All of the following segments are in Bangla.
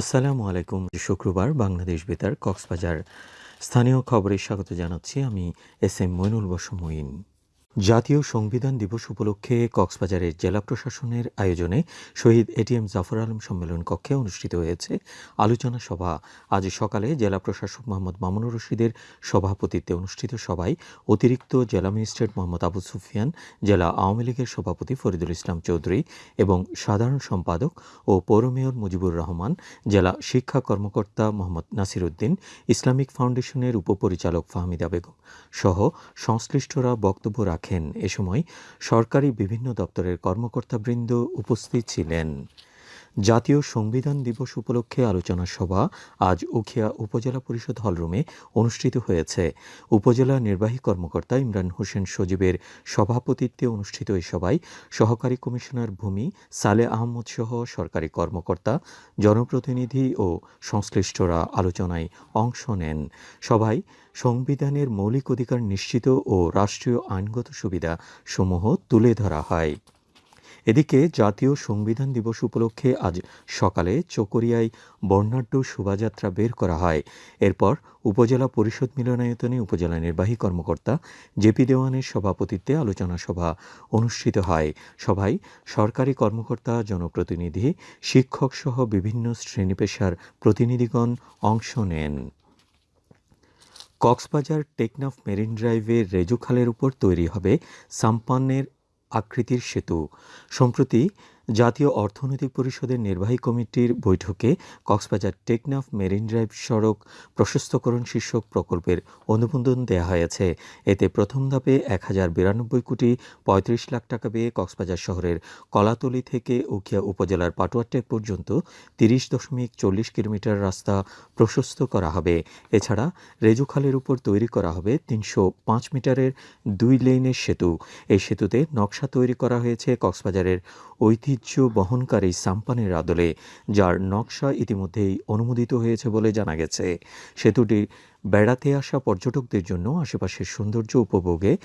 আসসালামু আলাইকুম। শুক্রবার বাংলাদেশ বেতার কক্সবাজার স্থানীয় খবরে স্বাগত জানাচ্ছি। আমি এস এম মইনুল বসমইন জাতীয় সংবিধান দিবস উপলক্ষে কক্সবাজারের জেলা প্রশাসনের আয়োজনে শহীদ এটিএম জাফর আলম সম্মেলন কক্ষে অনুষ্ঠিত হয়েছে। আলোচনা সভা। আজ সকালে জেলা প্রশাসক মোহাম্মদ মামুনুর রশিদের সভাপতিত্বে অনুষ্ঠিত সভায় অতিরিক্ত জেলা ম্যাজিস্ট্রেট মোহাম্মদ আবু সুফিয়ান, জেলা আওয়ামী লীগের সভাপতি ফরিদুল ইসলাম চৌধুরী এবং সাধারণ সম্পাদক ও পৌর মেয়র মুজিবুর রহমান, জেলা শিক্ষা কর্মকর্তা মোহাম্মদ নাসির উদ্দিন ইসলামিক ফাউন্ডেশনের উপপরিচালক ফাহমিদা বেগম সহ সংশ্লিষ্টরা বক্তব্য রাখেন এ সময় সরকারি বিভিন্ন দপ্তরের কর্মকর্তাবৃন্দ উপস্থিত ছিলেন। জাতীয় সংবিধান দিবস উপলক্ষে আলোচনা সভা আজ উখিয়া উপজেলা পরিষদ হলরুমে অনুষ্ঠিত হয়েছে। উপজেলা নির্বাহী কর্মকর্তা ইমরান হোসেন সজীবের সভাপতিত্বে অনুষ্ঠিত এই সভায় সহকারী কমিশনার ভূমি সালে আহমদ সহ সরকারি কর্মকর্তা, জনপ্রতিনিধি ও সংশ্লিষ্টরা আলোচনায় অংশ নেন। সভায় সংবিধানের মৌলিক অধিকার নিশ্চিত ও রাষ্ট্রীয় আইনগত সুবিধা সমূহ তুলে ধরা হয়। এদিকে জাতীয় সংবিধান দিবস উপলক্ষে আজ সকালে চকরিয়ায় বর্ণাঢ্য শোভাযাত্রা বের করা হয়। এরপর উপজেলা পরিষদ মিলনায়তনে উপজেলা নির্বাহী কর্মকর্তা জেপি দেওয়ানের সভাপতিত্বে আলোচনা সভা অনুষ্ঠিত হয়। সভায় সরকারি কর্মকর্তা, জনপ্রতিনিধি শিক্ষক সহ বিভিন্ন শ্রেণি পেশার প্রতিনিধিগণ অংশ নেন। কক্সবাজার টেকনাফ মেরিন ড্রাইভের রেজুখালের উপর তৈরি হবে সাম্পানের আকৃতির সেতু। সম্প্রতি জাতীয় অর্থনৈতিক পরিষদের নির্বাহী কমিটির বৈঠকে কক্সবাজার টেকনাফ মেরিন ড্রাইভ সড়ক প্রশস্তকরণ শীর্ষক প্রকল্পের অনুমোদন দেওয়া হয়েছে। এতে প্রথম ধাপে এক হাজার বিরানব্বই কোটি পঁয়ত্রিশ লাখ টাকা পেয়ে কক্সবাজার শহরের কলাতলি থেকে উখিয়া উপজেলার পাটুয়াটেক পর্যন্ত তিরিশ দশমিক চল্লিশ কিলোমিটার রাস্তা প্রশস্ত করা হবে। এছাড়া রেজুখালের উপর তৈরি করা হবে তিনশো পাঁচ মিটারের দুই লেনের সেতু। এই সেতুতে নকশা তৈরি করা হয়েছে কক্সবাজারের ঐতিহ্য বহনকারী সাম্পানের আদলে, যার নকশা ইতিমধ্যেই অনুমোদিত হয়েছে বলে জানা গেছে। সেতুটি বেড়াতে আসা পর্যটকদের জন্য আশেপাশের সৌন্দর্য উপভোগে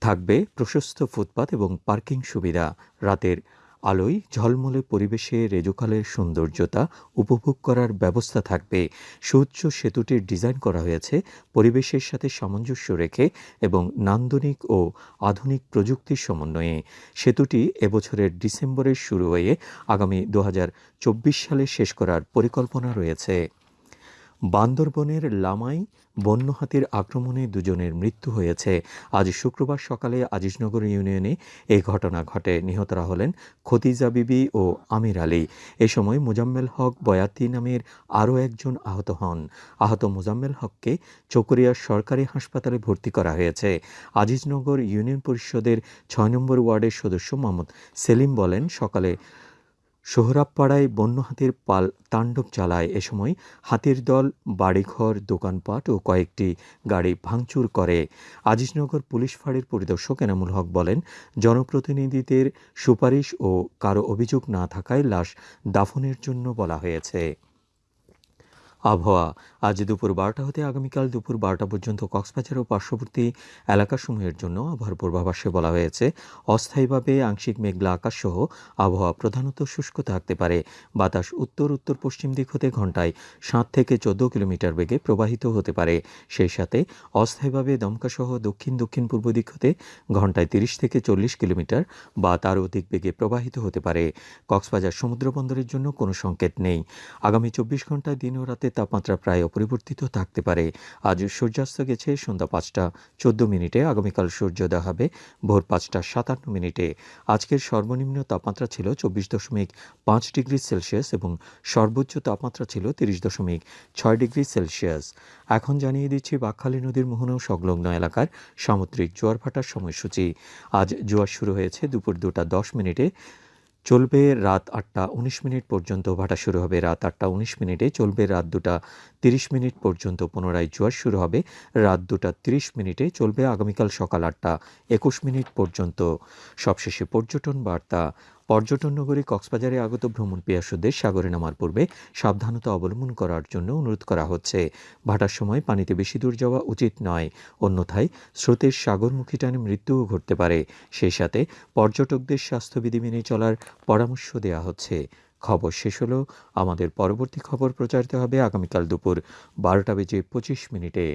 থাকবে প্রশস্ত ফুটপাত এবং পার্কিং সুবিধা। রাতের আলোয় ঝলমলে পরিবেশে রেজুকালের সৌন্দর্যতা উপভোগ করার ব্যবস্থা থাকবে। সুউচ্চ সেতুটির ডিজাইন করা হয়েছে পরিবেশের সাথে সামঞ্জস্য রেখে এবং নান্দনিক ও আধুনিক প্রযুক্তির সমন্বয়ে। সেতুটি এবছরের ডিসেম্বরের শুরু হয়ে আগামী দু হাজার চব্বিশ সালে শেষ করার পরিকল্পনা রয়েছে। বান্দরবনের লামাই বন্য হাতির আক্রমণে দুজনের মৃত্যু হয়েছে। আজ শুক্রবার সকালে আজিজনগর ইউনিয়নে এই ঘটনা ঘটে। নিহতরা হলেন খতিজা বিবি ও আমির আলী। এ সময় মুজাম্মেল হক বয়াতি নামের আরও একজন আহত হন। আহত মোজাম্মেল হককে চকরিয়ার সরকারি হাসপাতালে ভর্তি করা হয়েছে। আজিজনগর ইউনিয়ন পরিষদের ছয় নম্বর ওয়ার্ডের সদস্য মোহাম্মদ সেলিম বলেন, সকালে সোহরাবপাড়ায় বন্য হাতির পাল তাণ্ডব চালায়। এ সময় হাতির দল, বাড়িঘর, দোকানপাট ও কয়েকটি গাড়ি ভাঙচুর করে। আজিজনগর পুলিশ ফাঁড়ির পরিদর্শক এনামুল হক বলেন, জনপ্রতিনিধিদের সুপারিশ ও কারও অভিযোগ না থাকায় লাশ দাফনের জন্য বলা হয়েছে। আবহাওয়া। আজ দুপুর বারোটা হতে আগামীকাল দুপুর বারোটা পর্যন্ত কক্সবাজার ও পার্শ্ববর্তী এলাকাসমূহের জন্য আবহাওয়ার পূর্বাভাসে বলা হয়েছে, অস্থায়ীভাবে আংশিক মেঘলা আকাশ সহ আবহাওয়া প্রধানত শুষ্ক থাকতে পারে। বাতাস উত্তর উত্তর পশ্চিম দিক হতে ঘন্টায় সাত থেকে চোদ্দ কিলোমিটার বেগে প্রবাহিত হতে পারে। সেই সাথে অস্থায়ীভাবে দমকা সহ দক্ষিণ দক্ষিণ পূর্ব দিক হতে ঘন্টায় তিরিশ থেকে চল্লিশ কিলোমিটার বা তার অধিক বেগে প্রবাহিত হতে পারে। কক্সবাজার সমুদ্র বন্দরের জন্য কোনো সংকেত নেই। আগামী চব্বিশ ঘন্টায় দিন ও রাতে তাপমাত্রা প্রায় অপরিবর্তিত থাকতে পারে। আজ সূর্যাস্ত গেছে সন্ধ্যা পাঁচটা, চোদ্দ মিনিটে, আগামীকাল সূর্যোদয় হবে ভোর পাঁচটা, সাতান্ন মিনিটে। আজকের সর্বনিম্ন তাপমাত্রা ছিল চব্বিশ দশমিক পাঁচ ডিগ্রি সেলসিয়াস এবং সর্বোচ্চ তাপমাত্রা ছিল তিরিশ দশমিক ছয় ডিগ্রি সেলসিয়াস। এখন জানিয়ে দিচ্ছি, বাকখালী নদীর মোহনা সংলগ্ন এলাকার সামুদ্রিক জোয়ার ভাটার সময়সূচি। আজ জোয়ার শুরু হয়েছে দুপুর দুটা দশ মিনিটে। চলবে রাত আটটা উনিশ মিনিট পর্যন্ত ভাটা শুরু হবে। রাত আটটা উনিশ মিনিটে চলবে, রাত দুটা তিরিশ মিনিট পর্যন্ত পুনরায় জোয়ার শুরু হবে। রাত দুটা তিরিশ মিনিটে চলবে আগামীকাল সকাল আটটা একুশ মিনিট পর্যন্ত। সবশেষে পর্যটন বার্তা পর্যটন নগরী কক্সবাজারে আগত ভ্রমণ পিয়াসুদের সাগরে নামার পূর্বে সাবধানতা অবলম্বন করার জন্য অনুরোধ করা হচ্ছে। ভাটার সময় পানিতে বেশি দূর যাওয়া উচিত নয়, অন্যথায় স্রোতের সাগরমুখী টানে মৃত্যুও ঘটতে পারে। সেই সাথে পর্যটকদের স্বাস্থ্যবিধি মেনে চলার পরামর্শ দেওয়া হচ্ছে। খবর শেষ হলো, আমাদের পরবর্তী খবর প্রচারিত হবে আগামীকাল দুপুর বারোটা বেজে পঁচিশ মিনিটে।